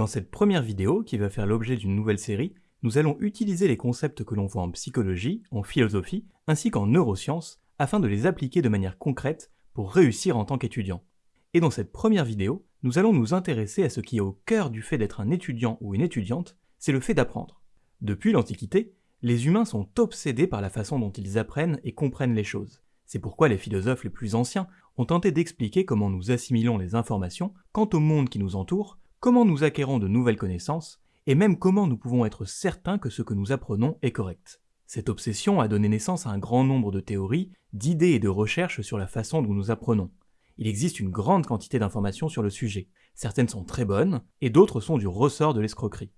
Dans cette première vidéo, qui va faire l'objet d'une nouvelle série, nous allons utiliser les concepts que l'on voit en psychologie, en philosophie, ainsi qu'en neurosciences, afin de les appliquer de manière concrète pour réussir en tant qu'étudiant. Et dans cette première vidéo, nous allons nous intéresser à ce qui est au cœur du fait d'être un étudiant ou une étudiante, c'est le fait d'apprendre. Depuis l'Antiquité, les humains sont obsédés par la façon dont ils apprennent et comprennent les choses. C'est pourquoi les philosophes les plus anciens ont tenté d'expliquer comment nous assimilons les informations quant au monde qui nous entoure, comment nous acquérons de nouvelles connaissances, et même comment nous pouvons être certains que ce que nous apprenons est correct. Cette obsession a donné naissance à un grand nombre de théories, d'idées et de recherches sur la façon dont nous apprenons. Il existe une grande quantité d'informations sur le sujet. Certaines sont très bonnes, et d'autres sont du ressort de l'escroquerie.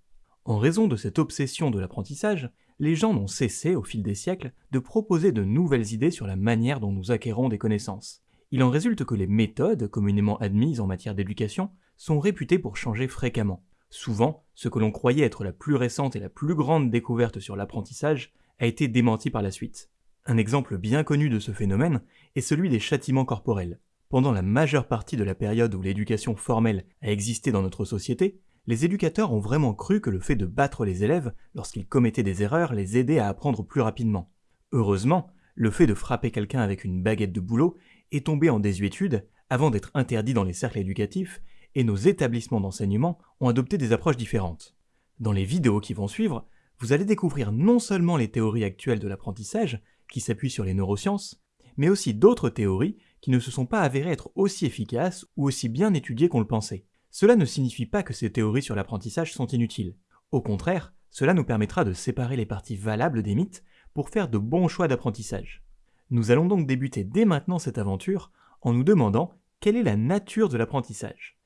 En raison de cette obsession de l'apprentissage, les gens n'ont cessé, au fil des siècles, de proposer de nouvelles idées sur la manière dont nous acquérons des connaissances. Il en résulte que les méthodes communément admises en matière d'éducation sont réputées pour changer fréquemment. Souvent, ce que l'on croyait être la plus récente et la plus grande découverte sur l'apprentissage a été démenti par la suite. Un exemple bien connu de ce phénomène est celui des châtiments corporels. Pendant la majeure partie de la période où l'éducation formelle a existé dans notre société, les éducateurs ont vraiment cru que le fait de battre les élèves lorsqu'ils commettaient des erreurs les aidait à apprendre plus rapidement. Heureusement, le fait de frapper quelqu'un avec une baguette de boulot est tombé en désuétude avant d'être interdit dans les cercles éducatifs et nos établissements d'enseignement ont adopté des approches différentes. Dans les vidéos qui vont suivre, vous allez découvrir non seulement les théories actuelles de l'apprentissage, qui s'appuient sur les neurosciences, mais aussi d'autres théories qui ne se sont pas avérées être aussi efficaces ou aussi bien étudiées qu'on le pensait. Cela ne signifie pas que ces théories sur l'apprentissage sont inutiles. Au contraire, cela nous permettra de séparer les parties valables des mythes pour faire de bons choix d'apprentissage. Nous allons donc débuter dès maintenant cette aventure en nous demandant quelle est la nature de l'apprentissage.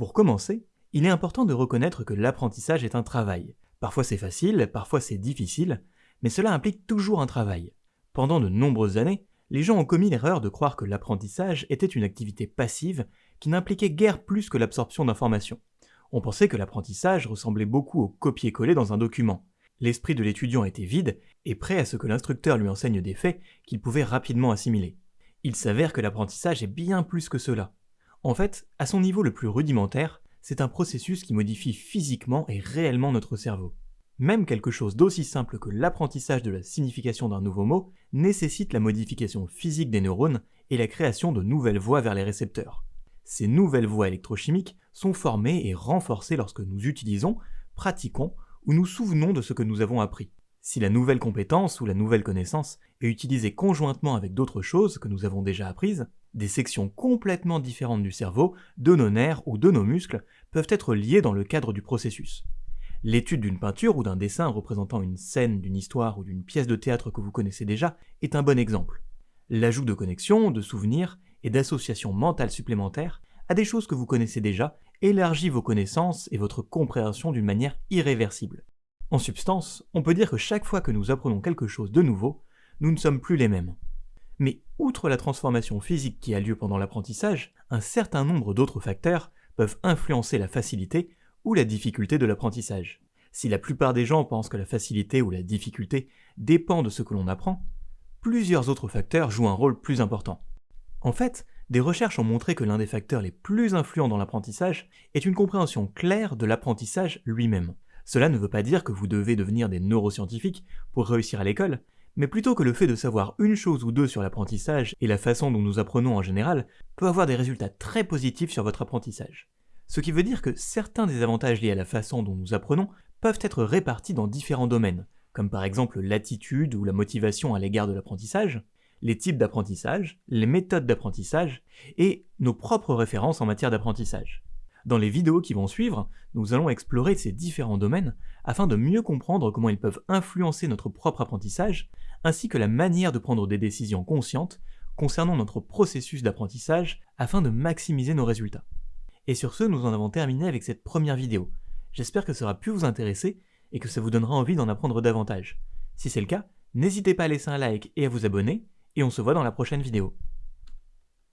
Pour commencer, il est important de reconnaître que l'apprentissage est un travail. Parfois c'est facile, parfois c'est difficile, mais cela implique toujours un travail. Pendant de nombreuses années, les gens ont commis l'erreur de croire que l'apprentissage était une activité passive qui n'impliquait guère plus que l'absorption d'informations. On pensait que l'apprentissage ressemblait beaucoup au copier-coller dans un document. L'esprit de l'étudiant était vide et prêt à ce que l'instructeur lui enseigne des faits qu'il pouvait rapidement assimiler. Il s'avère que l'apprentissage est bien plus que cela. En fait, à son niveau le plus rudimentaire, c'est un processus qui modifie physiquement et réellement notre cerveau. Même quelque chose d'aussi simple que l'apprentissage de la signification d'un nouveau mot nécessite la modification physique des neurones et la création de nouvelles voies vers les récepteurs. Ces nouvelles voies électrochimiques sont formées et renforcées lorsque nous utilisons, pratiquons ou nous souvenons de ce que nous avons appris. Si la nouvelle compétence ou la nouvelle connaissance est utilisée conjointement avec d'autres choses que nous avons déjà apprises, des sections complètement différentes du cerveau, de nos nerfs ou de nos muscles peuvent être liées dans le cadre du processus. L'étude d'une peinture ou d'un dessin représentant une scène d'une histoire ou d'une pièce de théâtre que vous connaissez déjà est un bon exemple. L'ajout de connexions, de souvenirs et d'associations mentales supplémentaires à des choses que vous connaissez déjà élargit vos connaissances et votre compréhension d'une manière irréversible. En substance, on peut dire que chaque fois que nous apprenons quelque chose de nouveau, nous ne sommes plus les mêmes. Mais outre la transformation physique qui a lieu pendant l'apprentissage, un certain nombre d'autres facteurs peuvent influencer la facilité ou la difficulté de l'apprentissage. Si la plupart des gens pensent que la facilité ou la difficulté dépend de ce que l'on apprend, plusieurs autres facteurs jouent un rôle plus important. En fait, des recherches ont montré que l'un des facteurs les plus influents dans l'apprentissage est une compréhension claire de l'apprentissage lui-même. Cela ne veut pas dire que vous devez devenir des neuroscientifiques pour réussir à l'école, mais plutôt que le fait de savoir une chose ou deux sur l'apprentissage et la façon dont nous apprenons en général peut avoir des résultats très positifs sur votre apprentissage. Ce qui veut dire que certains des avantages liés à la façon dont nous apprenons peuvent être répartis dans différents domaines, comme par exemple l'attitude ou la motivation à l'égard de l'apprentissage, les types d'apprentissage, les méthodes d'apprentissage et nos propres références en matière d'apprentissage. Dans les vidéos qui vont suivre, nous allons explorer ces différents domaines afin de mieux comprendre comment ils peuvent influencer notre propre apprentissage, ainsi que la manière de prendre des décisions conscientes concernant notre processus d'apprentissage afin de maximiser nos résultats. Et sur ce, nous en avons terminé avec cette première vidéo. J'espère que ça aura pu vous intéresser et que ça vous donnera envie d'en apprendre davantage. Si c'est le cas, n'hésitez pas à laisser un like et à vous abonner, et on se voit dans la prochaine vidéo.